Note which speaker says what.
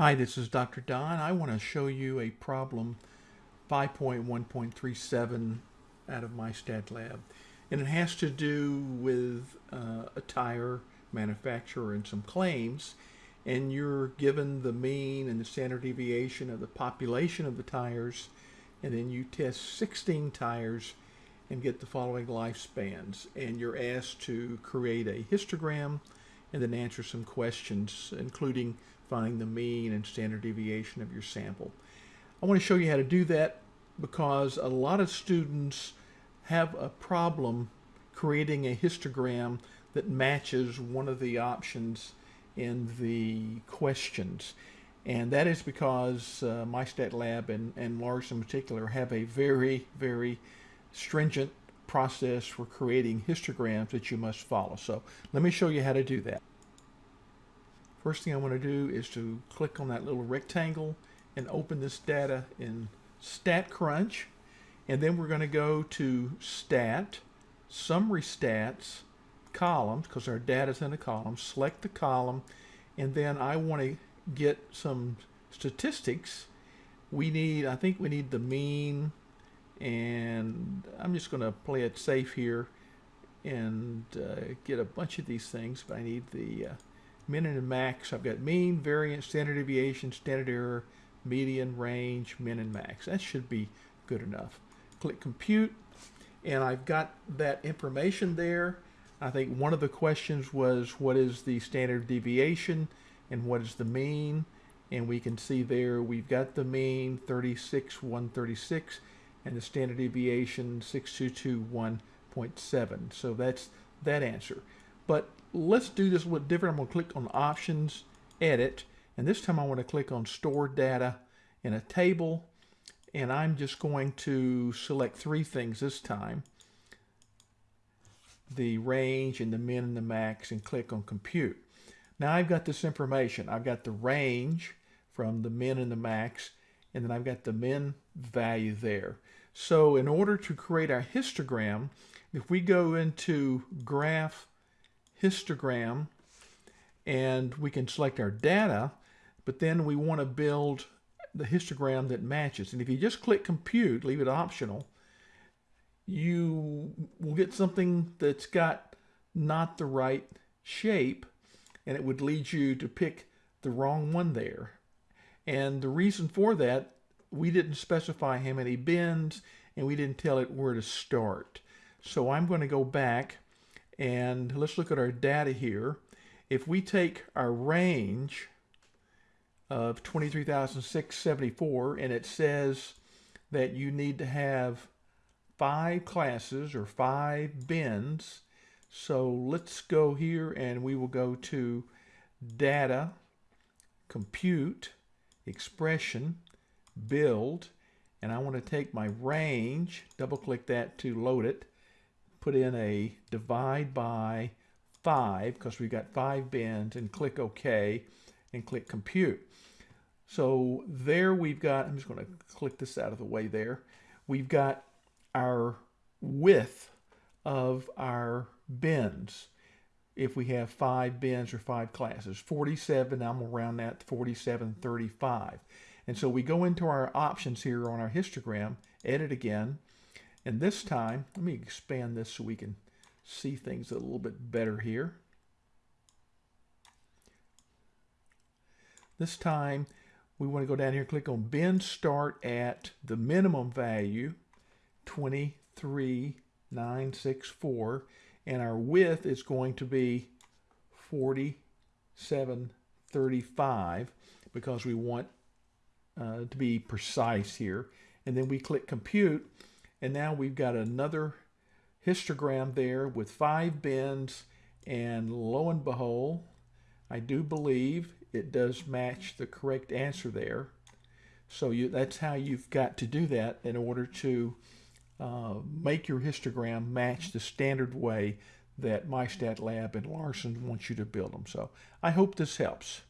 Speaker 1: Hi, this is Dr. Don. I want to show you a problem 5.1.37 out of MyStatLab. And it has to do with uh, a tire manufacturer and some claims. And you're given the mean and the standard deviation of the population of the tires. And then you test 16 tires and get the following lifespans. And you're asked to create a histogram and then answer some questions, including finding the mean and standard deviation of your sample. I want to show you how to do that because a lot of students have a problem creating a histogram that matches one of the options in the questions. And that is because uh, MyStatLab and, and Larson in particular have a very, very stringent process for creating histograms that you must follow. So let me show you how to do that. First thing I want to do is to click on that little rectangle and open this data in StatCrunch. And then we're going to go to Stat, Summary Stats, Columns, because our data is in a column. Select the column, and then I want to get some statistics. We need, I think we need the mean, and I'm just going to play it safe here and uh, get a bunch of these things, but I need the uh, min and max. I've got mean, variance, standard deviation, standard error, median, range, min and max. That should be good enough. Click compute and I've got that information there. I think one of the questions was what is the standard deviation and what is the mean and we can see there we've got the mean 36 136 and the standard deviation 6221.7 so that's that answer but let's do this a little different. I'm going to click on Options, Edit, and this time I want to click on Store Data in a table, and I'm just going to select three things this time. The range and the min and the max, and click on Compute. Now I've got this information. I've got the range from the min and the max, and then I've got the min value there. So in order to create our histogram, if we go into Graph histogram and we can select our data, but then we want to build the histogram that matches. And if you just click compute, leave it optional, you will get something that's got not the right shape and it would lead you to pick the wrong one there. And the reason for that, we didn't specify how many bins and we didn't tell it where to start. So I'm going to go back and let's look at our data here. If we take our range of 23,674 and it says that you need to have five classes or five bins. So let's go here and we will go to data, compute, expression, build, and I want to take my range, double click that to load it, put in a divide by 5 because we've got 5 bins and click OK and click compute. So there we've got, I'm just going to click this out of the way there, we've got our width of our bins if we have five bins or five classes. 47, I'm going to round that to 47, 35. And so we go into our options here on our histogram, edit again, and this time, let me expand this so we can see things a little bit better here. This time, we want to go down here, click on bin start at the minimum value, 23964, and our width is going to be 4735 because we want uh, to be precise here. And then we click compute and now we've got another histogram there with five bins. And lo and behold, I do believe it does match the correct answer there. So you, that's how you've got to do that in order to uh, make your histogram match the standard way that MyStatLab and Larson wants you to build them. So I hope this helps.